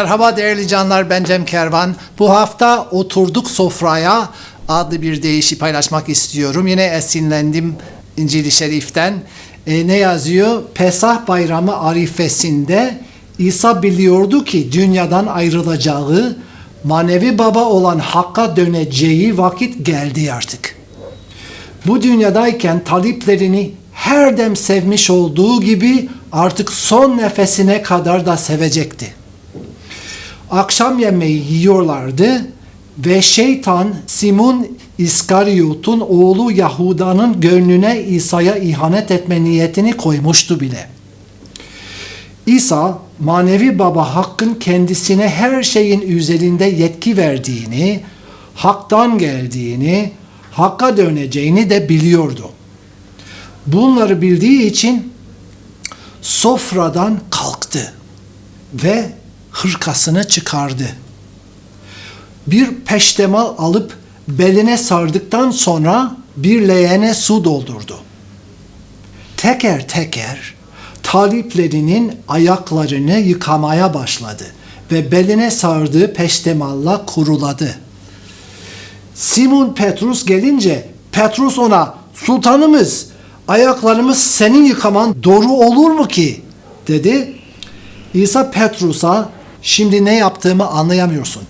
Merhaba değerli canlar ben Cem Kervan. Bu hafta oturduk sofraya adlı bir deyişi paylaşmak istiyorum. Yine esinlendim İncil-i Şerif'ten. E, ne yazıyor? Pesah bayramı arifesinde İsa biliyordu ki dünyadan ayrılacağı, manevi baba olan Hakk'a döneceği vakit geldi artık. Bu dünyadayken taliplerini her dem sevmiş olduğu gibi artık son nefesine kadar da sevecekti. Akşam yemeği yiyorlardı ve şeytan Simon İskaryot'un oğlu Yahuda'nın gönlüne İsa'ya ihanet etme niyetini koymuştu bile. İsa manevi baba Hakk'ın kendisine her şeyin üzerinde yetki verdiğini, Hak'tan geldiğini, Hakk'a döneceğini de biliyordu. Bunları bildiği için sofradan kalktı ve hırkasını çıkardı. Bir peştemal alıp beline sardıktan sonra bir leğene su doldurdu. Teker teker taliplerinin ayaklarını yıkamaya başladı ve beline sardığı peştemalla kuruladı. Simon Petrus gelince Petrus ona sultanımız ayaklarımız senin yıkaman doğru olur mu ki? dedi. İsa Petrus'a şimdi ne yaptığımı anlayamıyorsun.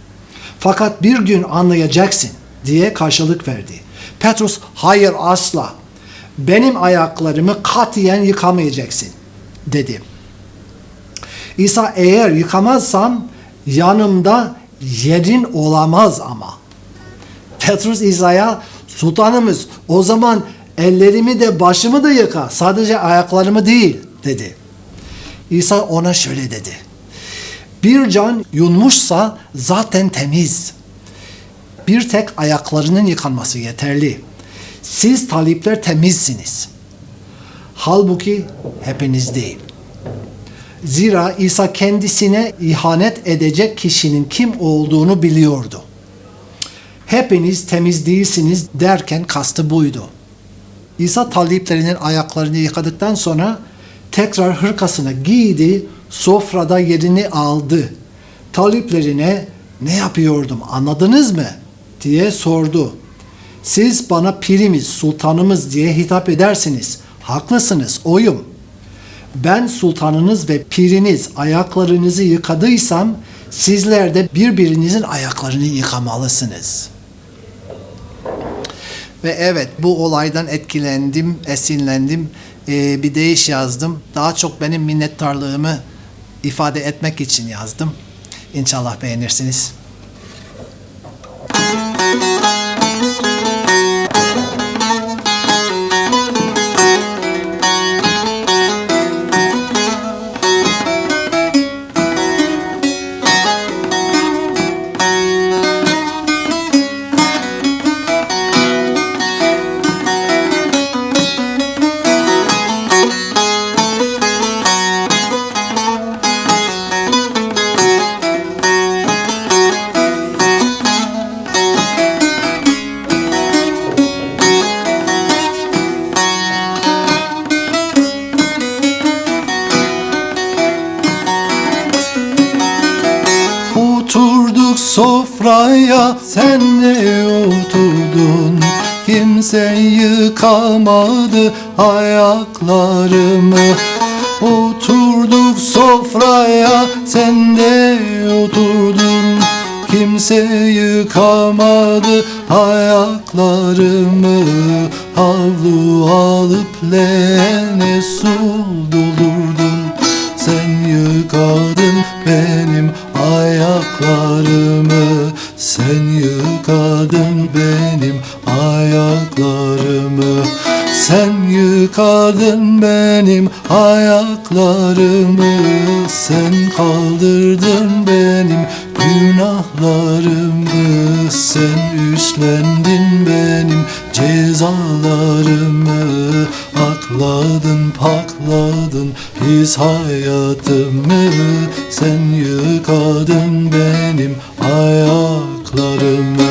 Fakat bir gün anlayacaksın diye karşılık verdi. Petrus hayır asla benim ayaklarımı katiyen yıkamayacaksın dedi. İsa eğer yıkamazsam yanımda yerin olamaz ama. Petrus İsa'ya sultanımız o zaman ellerimi de başımı da yıka sadece ayaklarımı değil dedi. İsa ona şöyle dedi. Bir can yunmuşsa zaten temiz. Bir tek ayaklarının yıkanması yeterli. Siz talipler temizsiniz. Halbuki hepiniz değil. Zira İsa kendisine ihanet edecek kişinin kim olduğunu biliyordu. Hepiniz temiz değilsiniz derken kastı buydu. İsa taliplerinin ayaklarını yıkadıktan sonra tekrar hırkasını giydi, sofrada yerini aldı. Taliplerine ne yapıyordum anladınız mı? diye sordu. Siz bana pirimiz, sultanımız diye hitap edersiniz. Haklısınız, oyum. Ben sultanınız ve piriniz ayaklarınızı yıkadıysam sizler de birbirinizin ayaklarını yıkamalısınız. Ve evet bu olaydan etkilendim, esinlendim. Ee, bir deyiş yazdım. Daha çok benim minnettarlığımı ifade etmek için yazdım. İnşallah beğenirsiniz. Sofraya sen de oturdun Kimse yıkamadı ayaklarımı. Oturduk sofraya sen de oturdun. Kimse yıkamadı ayaklarımı. Havlu alıp leğene su doldurdun yıkadın benim ayaklarımı. Sen yıkadın benim ayaklarımı. Sen yıkadın benim ayaklarımı. Sen kaldırdın benim günahlarımı. Sen üstlendin benim cezalarımı Akladın pakladın his hayatımı Sen yıkadın benim ayaklarımı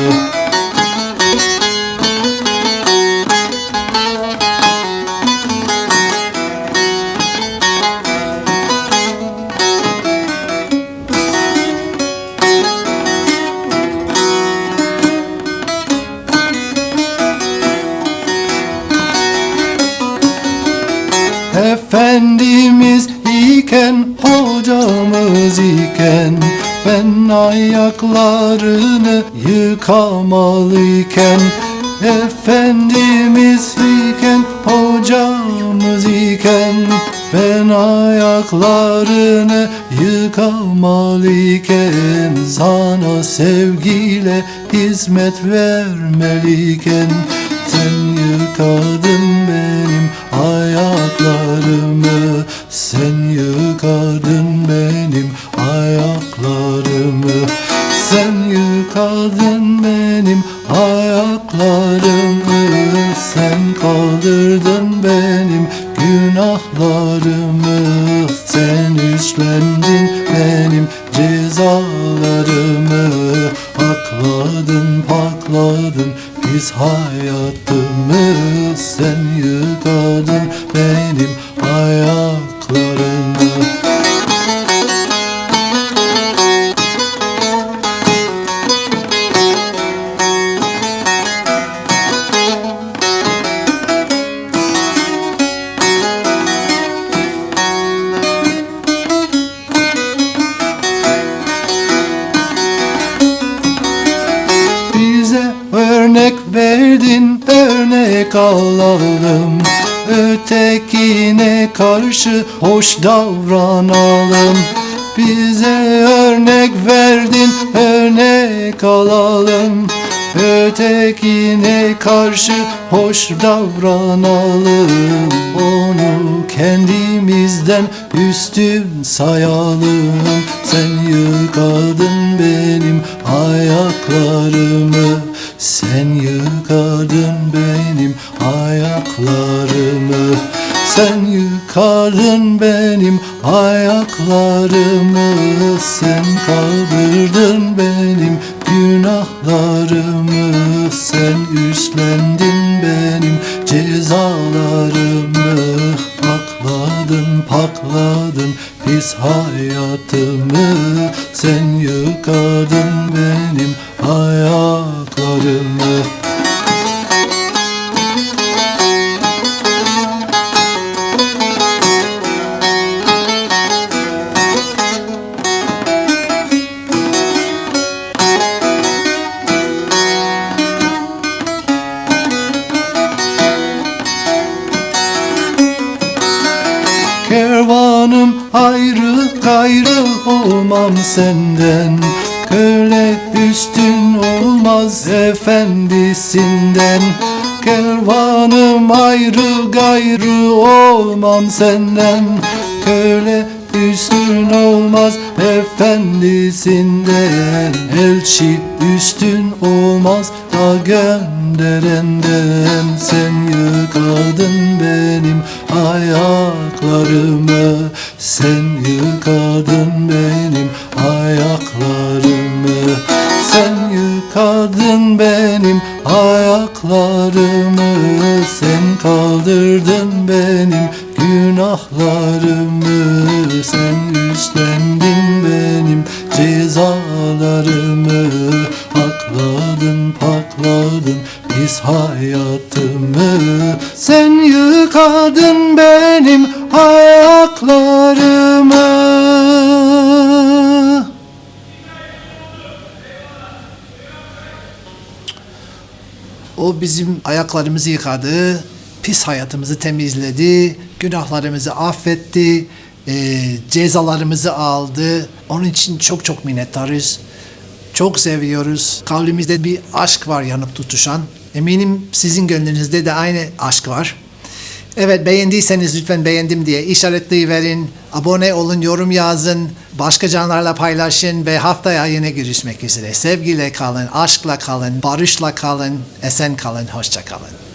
iken Ben ayaklarını yıkamalıyken Efendimiz iken hocamız iken Ben ayaklarını yıkamalıyken Sana sevgiyle hizmet vermeliyken Sen yıkadın benim ayaklarımı Sen yıkadın benim ayaklarımı. Sen yıkadın benim ayaklarımı. Sen kaldırdın örnek alalım Ötekine karşı hoş davranalım. Bize örnek verdin örnek alalım. Ötekine karşı hoş davranalım. Onu kendimizden üstün sayalım. Sen yıkadın benim ayaklarımı Sen yıkadın benim ayaklarımı. Sen yıkadın benim ayaklarımı. Sen kaldırdın benim günahlarımı. Sen üstlendin benim cezalarımı. Akladın pakladın pis hayatımı. Sen yıkadın benim ayaklarımı Kervanım ayrı gayrı olmam senden. Köle üstün olmaz efendisinden Kervanım ayrı gayrı olmam senden. Köle üstün olmaz efendisinden. Elçi üstün olmaz da gönderenden. Sen yıkadın benim ayaklarımı. Sen yıkadın benim ayaklarımı yıkadın benim ayaklarımı Sen kaldırdın benim günahlarımı Sen üstlendin benim cezalarımı Akladın pakladın biz hayatımı. Sen yıkadın benim ayaklarımı O bizim ayaklarımızı yıkadı, pis hayatımızı temizledi, günahlarımızı affetti, e, cezalarımızı aldı. Onun için çok çok minnettarız. Çok seviyoruz. Kalbimizde bir aşk var yanıp tutuşan. Eminim sizin gönlünüzde de aynı aşk var. Evet beğendiyseniz lütfen beğendim diye işaretleyiverin. Abone olun, yorum yazın. Başka canlarla paylaşın ve haftaya yine görüşmek üzere. Sevgiyle kalın, aşkla kalın, barışla kalın, esen kalın, hoşça kalın.